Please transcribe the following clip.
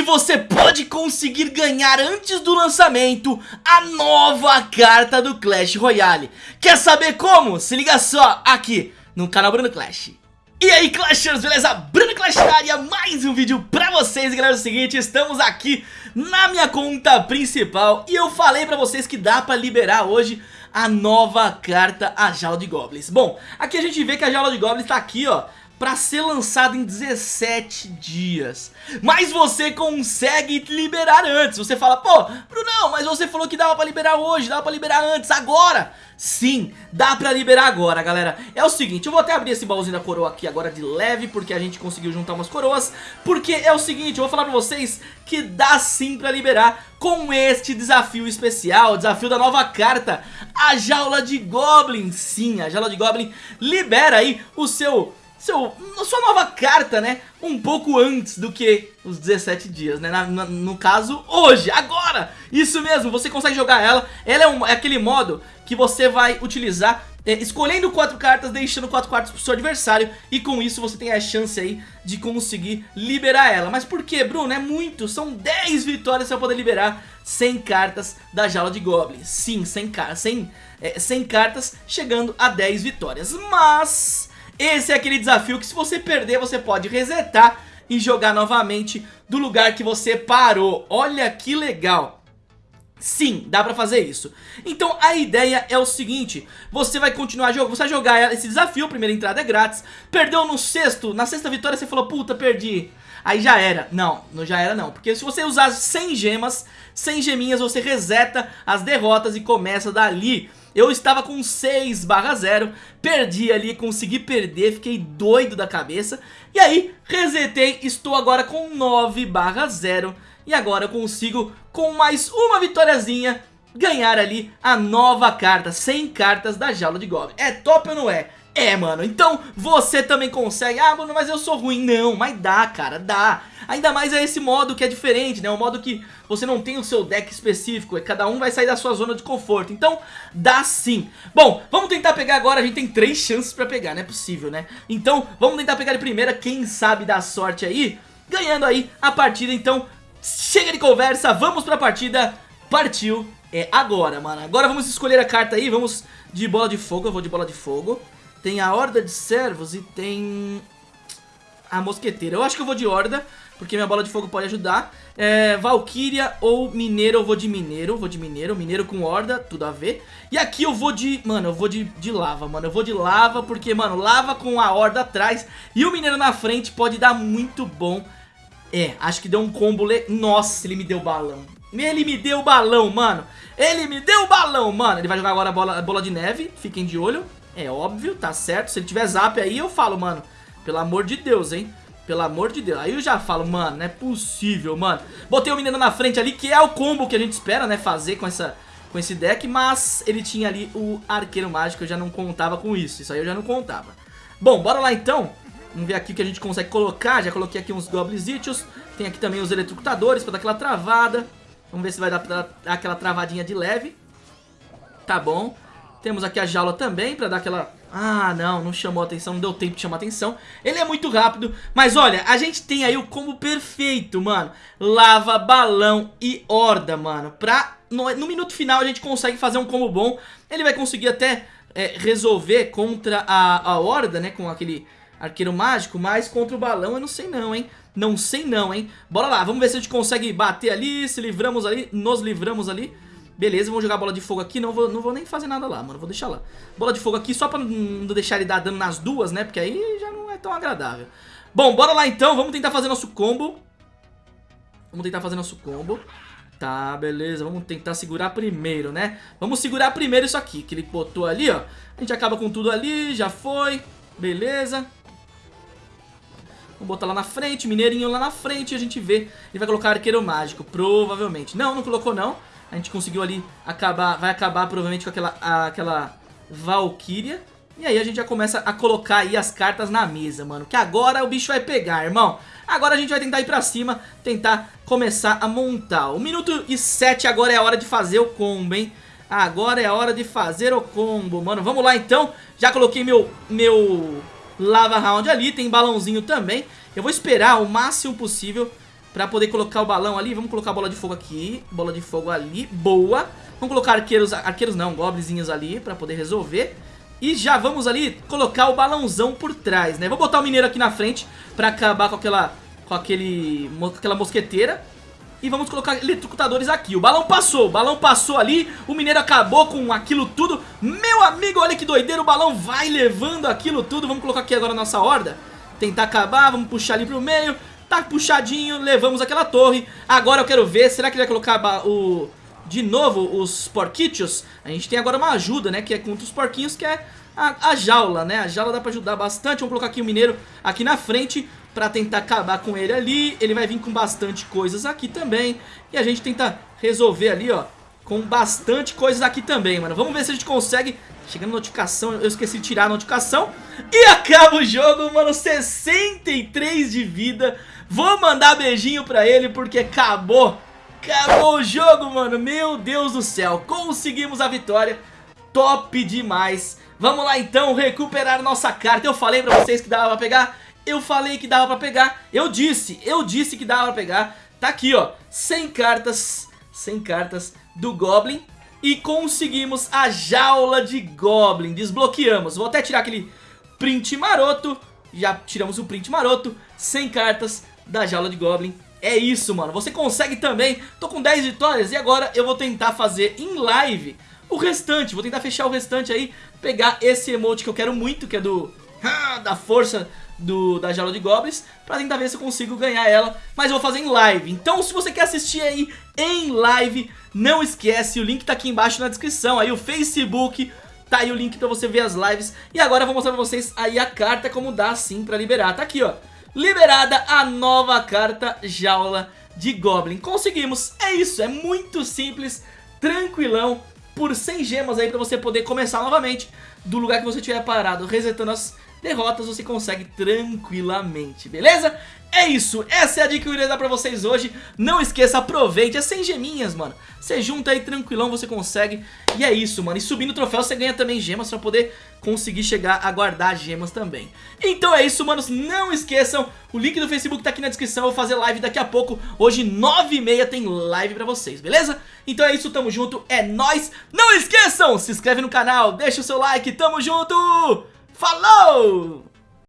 Hoje você pode conseguir ganhar antes do lançamento a nova carta do Clash Royale. Quer saber como? Se liga só aqui no canal Bruno Clash. E aí Clashers, beleza? Bruno Clash na área, mais um vídeo pra vocês, galera, é o seguinte, estamos aqui na minha conta principal e eu falei pra vocês que dá pra liberar hoje a nova carta, a Jaula de Goblins. Bom, aqui a gente vê que a Jaula de Goblins tá aqui, ó, para ser lançado em 17 dias. Mas você consegue liberar antes. Você fala, pô, Brunão, mas você falou que dava para liberar hoje, dava para liberar antes, agora. Sim, dá pra liberar agora, galera. É o seguinte, eu vou até abrir esse baúzinho da coroa aqui agora de leve, porque a gente conseguiu juntar umas coroas. Porque é o seguinte, eu vou falar pra vocês que dá sim pra liberar com este desafio especial, desafio da nova carta, a Jaula de Goblin. Sim, a Jaula de Goblin libera aí o seu seu, sua nova carta, né? Um pouco antes do que os 17 dias, né? Na, na, no caso, hoje, agora! Isso mesmo, você consegue jogar ela. Ela é, um, é aquele modo que você vai utilizar é, escolhendo quatro cartas, deixando quatro cartas pro seu adversário e com isso você tem a chance aí de conseguir liberar ela. Mas por que, Bruno? É muito, são 10 vitórias pra poder liberar 100 cartas da Jaula de Goblins. Sim, 100, 100, é, 100 cartas chegando a 10 vitórias. Mas esse é aquele desafio que se você perder você pode resetar e jogar novamente do lugar que você parou. Olha que legal. Sim, dá pra fazer isso. Então a ideia é o seguinte, você vai continuar jogando, você vai jogar esse desafio, primeira entrada é grátis, perdeu no sexto, na sexta vitória você falou, puta, perdi. Aí já era. Não, não já era não, porque se você usar 100 gemas, 100 geminhas você reseta as derrotas e começa dali. Eu estava com 6 barra 0, perdi ali, consegui perder, fiquei doido da cabeça. E aí, resetei, estou agora com 9 barra 0. E agora eu consigo, com mais uma vitóriazinha, ganhar ali a nova carta, 100 cartas da Jaula de Goblin. É top ou não é? É, mano, então você também consegue. Ah, mano, mas eu sou ruim. Não, mas dá, cara, dá. Ainda mais é esse modo que é diferente, né? O modo que você não tem o seu deck específico e Cada um vai sair da sua zona de conforto. Então, dá sim. Bom, vamos tentar pegar agora A gente tem três chances pra pegar, não é possível, né? Então, vamos tentar pegar de primeira Quem sabe dar sorte aí Ganhando aí a partida, então Chega de conversa, vamos pra partida. Partiu, é agora, mano. Agora vamos escolher a carta aí Vamos de bola de fogo, eu vou de bola de fogo tem a Horda de Servos e tem a Mosqueteira. Eu acho que eu vou de Horda, porque minha bola de fogo pode ajudar. É, Valkyria ou Mineiro, eu vou de Mineiro, vou de Mineiro. Mineiro com Horda, tudo a ver. E aqui eu vou de, mano, eu vou de, de Lava, mano. Eu vou de Lava porque, mano, Lava com a Horda atrás e o Mineiro na frente pode dar muito bom. É, acho que deu um combo... Le... Nossa, ele me deu balão. Ele me deu balão, mano. Ele me deu balão, mano. Ele vai jogar agora a bola, a bola de neve, fiquem de olho. É óbvio, tá certo. Se ele tiver zap aí, eu falo, mano, pelo amor de Deus, hein? Pelo amor de Deus. Aí eu já falo, mano, não é possível, mano. Botei o menino na frente ali, que é o combo que a gente espera, né, fazer com essa com esse deck, mas ele tinha ali o arqueiro mágico, eu já não contava com isso, isso aí eu já não contava. Bom, bora lá então, vamos ver aqui o que a gente consegue colocar, já coloquei aqui uns Goblins tem aqui também os eletrocutadores pra dar aquela travada, vamos ver se vai dar, dar aquela travadinha de leve, tá bom. Temos aqui a jaula também pra dar aquela... Ah, não, não chamou atenção, não deu tempo de chamar atenção. Ele é muito rápido, mas olha, a gente tem aí o combo perfeito, mano. Lava, balão e horda, mano. Pra, no, no minuto final a gente consegue fazer um combo bom. Ele vai conseguir até é, resolver contra a, a horda, né, com aquele arqueiro mágico, mas contra o balão eu não sei não, hein. Não sei não, hein. Bora lá, vamos ver se a gente consegue bater ali, se livramos ali, nos livramos ali. Beleza, vou jogar bola de fogo aqui, não vou, não vou nem fazer nada lá, mano, vou deixar lá. Bola de fogo aqui só pra não deixar ele dar dano nas duas, né, porque aí já não é tão agradável. Bom, bora lá então, vamos tentar fazer nosso combo. Vamos tentar fazer nosso combo. Tá, beleza, vamos tentar segurar primeiro, né? Vamos segurar primeiro isso aqui, que ele botou ali, ó. A gente acaba com tudo ali, já foi. Beleza. Vamos botar lá na frente, mineirinho lá na frente e a gente vê. Ele vai colocar arqueiro mágico, provavelmente. Não, não colocou não. A gente conseguiu ali acabar, vai acabar provavelmente com aquela, a, aquela Valkyria. E aí a gente já começa a colocar aí as cartas na mesa, mano. Que agora o bicho vai pegar, irmão. Agora a gente vai tentar ir pra cima, tentar começar a montar. O minuto e sete agora é a hora de fazer o combo, hein? Agora é a hora de fazer o combo, mano. Vamos lá então. Já coloquei meu, meu lava round ali, tem balãozinho também. Eu vou esperar o máximo possível Pra poder colocar o balão ali, vamos colocar a bola de fogo aqui Bola de fogo ali, boa. Vamos colocar arqueiros, arqueiros não, goblinzinhos ali Pra poder resolver. E já vamos ali colocar o balãozão por trás, né? Vou botar o mineiro aqui na frente Pra acabar com aquela, com aquele, com aquela mosqueteira. E vamos colocar eletrocutadores aqui. O balão passou, o balão passou ali. O mineiro acabou com aquilo tudo. Meu amigo, olha que doideira O balão vai levando aquilo tudo. Vamos colocar aqui agora a nossa horda. Tentar acabar, vamos puxar ali pro meio Tá puxadinho, levamos aquela torre. Agora eu quero ver, será que ele vai colocar o... De novo, os porquitos A gente tem agora uma ajuda, né, que é contra os porquinhos Que é a, a jaula, né? A jaula dá pra ajudar bastante. Vamos colocar aqui o mineiro aqui na frente Pra tentar acabar com ele ali. Ele vai vir com bastante coisas aqui também. E a gente tenta resolver ali, ó Com bastante coisas aqui também, mano. Vamos ver se a gente consegue. Chegando notificação, eu esqueci de tirar a notificação. E acaba o jogo, mano. 63 de vida Vou mandar beijinho pra ele porque acabou. Acabou o jogo, mano. Meu Deus do céu. Conseguimos a vitória. Top demais. Vamos lá então recuperar nossa carta. Eu falei pra vocês que dava pra pegar? Eu falei que dava pra pegar. Eu disse, eu disse que dava pra pegar. Tá aqui ó, 100 cartas 100 cartas do Goblin. E conseguimos a jaula de Goblin, desbloqueamos. Vou até tirar aquele print maroto, já tiramos o print maroto, 100 cartas da jaula de Goblin. É isso, mano, você consegue também, tô com 10 vitórias e agora eu vou tentar fazer em live o restante, vou tentar fechar o restante aí, pegar esse emote que eu quero muito, que é do... da força do, da jaula de goblins Pra tentar ver se eu consigo ganhar ela. Mas eu vou fazer em live. Então se você quer assistir aí em live Não esquece, o link tá aqui embaixo na descrição. Aí o Facebook Tá aí o link pra você ver as lives. E agora eu vou mostrar pra vocês aí a carta Como dá assim pra liberar. Tá aqui ó Liberada a nova carta jaula de Goblin. Conseguimos, é isso, é muito simples Tranquilão Por 100 gemas aí pra você poder começar novamente Do lugar que você tiver parado Resetando as derrotas você consegue tranquilamente, beleza? É isso, essa é a dica que eu queria dar pra vocês hoje. Não esqueça, aproveite, é sem geminhas, mano. Você junta aí tranquilão, você consegue. E é isso, mano, e subindo o troféu você ganha também gemas Pra poder conseguir chegar a guardar gemas também. Então é isso, manos, não esqueçam O link do Facebook tá aqui na descrição, eu vou fazer live daqui a pouco. Hoje, 9h30 tem live pra vocês, beleza? Então é isso, tamo junto, é nóis. Não esqueçam, se inscreve no canal, deixa o seu like, tamo junto Falou!